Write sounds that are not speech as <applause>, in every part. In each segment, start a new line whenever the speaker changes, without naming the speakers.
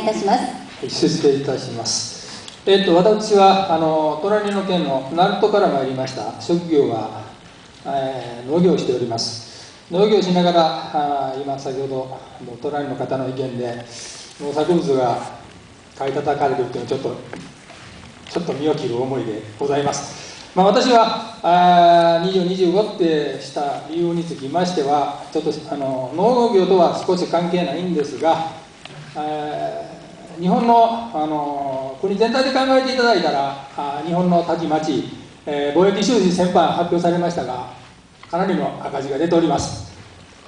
いたします。
失礼いたします。えっと私はあの隣の県の鳴門から参りました。職業は、えー、農業をしております。農業しながらあ今先ほど隣の方の意見で農作物が買い叩かれるというのはちょっとちょっと身を切る思いでございます。まあ、私はあ20、25ってした理由につきましては、ちょっとあの農業とは少し関係ないんですが、日本のあの国全体で考えていただいたら日本のたちまち、えー、貿易収支先般発表されましたがかなりの赤字が出ております、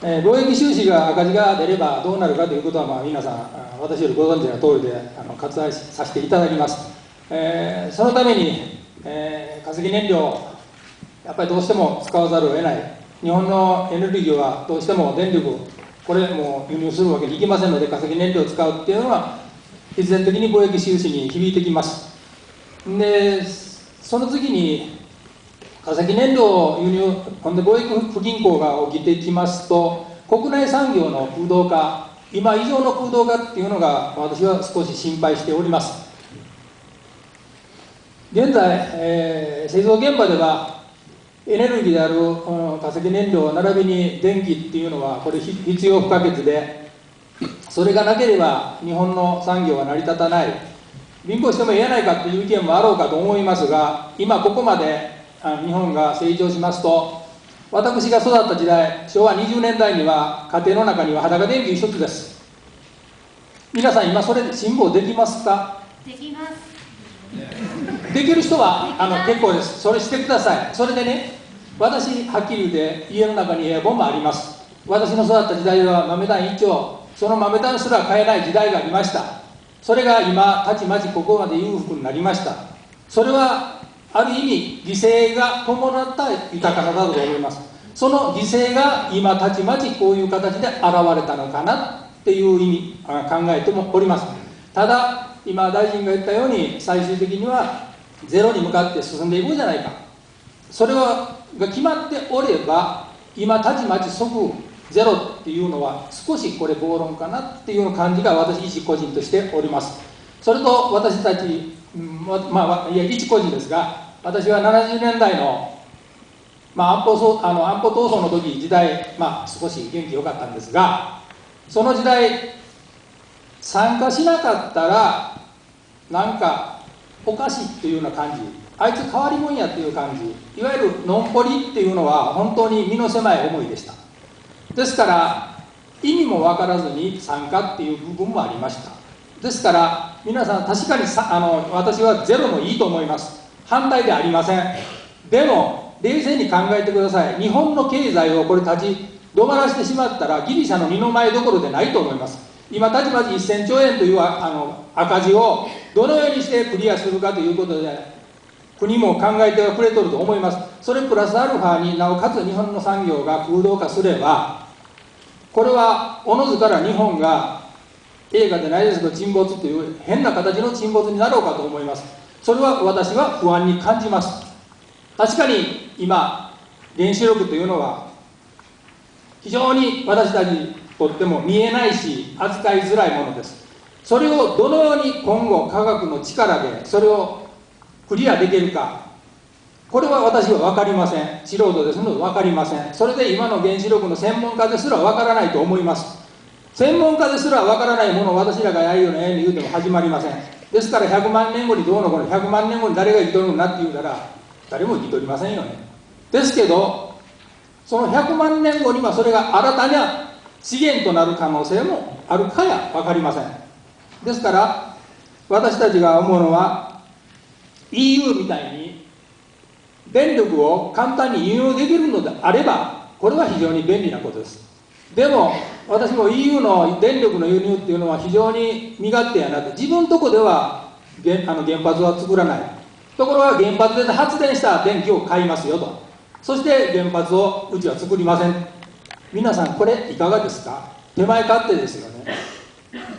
えー、貿易収支が赤字が出ればどうなるかということは、まあ、皆さん私よりご存知の通りであの割愛させていただきます、えー、そのために、えー、化石燃料やっぱりどうしても使わざるを得ない。日本のエネルギーはどうしても電力これも輸入するわけにいきませんので化石燃料を使うっていうのは必然的に貿易収支に響いてきます。でその次に化石燃料を輸入ほんで貿易不均衡が起きてきますと国内産業の空洞化今以上の空洞化っていうのが私は少し心配しております。現在、えー、製造現場ではエネルギーである、うん、化石燃料並びに電気っていうのはこれ必要不可欠でそれがなければ日本の産業は成り立たない。貧乏してもええやないかっていう意見もあろうかと思いますが今ここまで日本が成長しますと私が育った時代昭和20年代には家庭の中には裸電気一つです。皆さん今それ辛抱できますか？
できます <laughs>
できる人はあの結構です。それしてください。それでね私はっきり言って家の中にエアコンもあります。私の育った時代は豆炭一丁その豆炭すら買えない時代がありました。それが今たちまちここまで裕福になりました。それはある意味犠牲が伴った豊かさだと思います。その犠牲が今たちまちこういう形で現れたのかなっていう意味考えてもおります。ただ今大臣が言ったように最終的にはゼロに向かって進んでいこうじゃないか。それはが決まっておれば今たちまち即ゼロっていうのは少しこれ暴論かなっていう感じが私一個人としております。それと私たち、ままあいや一個人ですが私は70年代の、まあ、安保あの安保闘争の時時代、まあ、少し元気良かったんですがその時代参加しなかったらなんかおかしいっていうような感じ。あいつ変わり者やっていう感じ。いわゆるのんぽりっていうのは本当に身の狭い思いでした。ですから意味も分からずに参加っていう部分もありました。ですから皆さん確かにさあの私はゼロもいいと思います。反対でありません。でも冷静に考えてください。日本の経済をこれ立ち止まらせてしまったらギリシャの二の前どころでないと思います。今たちまち1000兆円というあの赤字をどのようにしてクリアするかということで国も考えてはくれとると思います。それプラスアルファになおかつ日本の産業が空洞化すればこれはおのずから日本が映画でないですけど沈没という変な形の沈没になろうかと思います。それは私は不安に感じます。確かに今原子力というのは非常に私たちにとっても見えないし扱いづらいものです。それをどのように今後科学の力でそれをクリアできるか。これは私は分かりません。素人ですので分かりません。それで今の原子力の専門家ですら分からないと思います。専門家ですら分からないものを私らがやるように言うても始まりません。ですから100万年後にどうのこの100万年後に誰が生きとるんだって言うたら誰も生きとりませんよね。ですけどその100万年後にはそれが新たな資源となる可能性もあるかや分かりません。ですから私たちが思うのは EU みたいに電力を簡単に輸入できるのであればこれは非常に便利なことです。でも私も EU の電力の輸入っていうのは非常に身勝手やなって自分のとこでは原あの原発は作らない。ところが原発で発電した電気を買いますよと。そして原発をうちは作りません。皆さんこれいかがですか？手前勝手ですよね。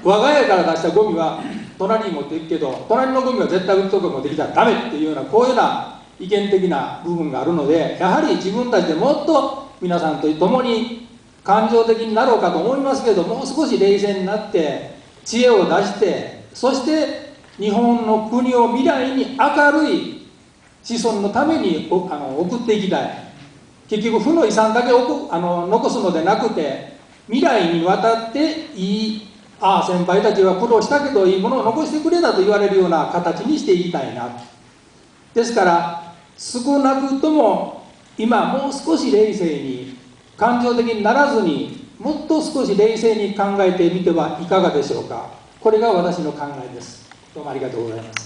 我が家から出したゴミは隣に持っていくけど隣のゴミは絶対うちとか持ってきたらダメっていうようなこういうような意見的な部分があるのでやはり自分たちでもっと皆さんと共に感情的になろうかと思いますけどもう少し冷静になって知恵を出してそして日本の国を未来に明るい子孫のためにあの送っていきたい。結局負の遺産だけあの残すのでなくて未来にわたっていいああ先輩たちは苦労したけどいいものを残してくれたと言われるような形にしていきたいな。ですから少なくとも今もう少し冷静に感情的にならずにもっと少し冷静に考えてみてはいかがでしょうか。これが私の考えです。どうもありがとうございます。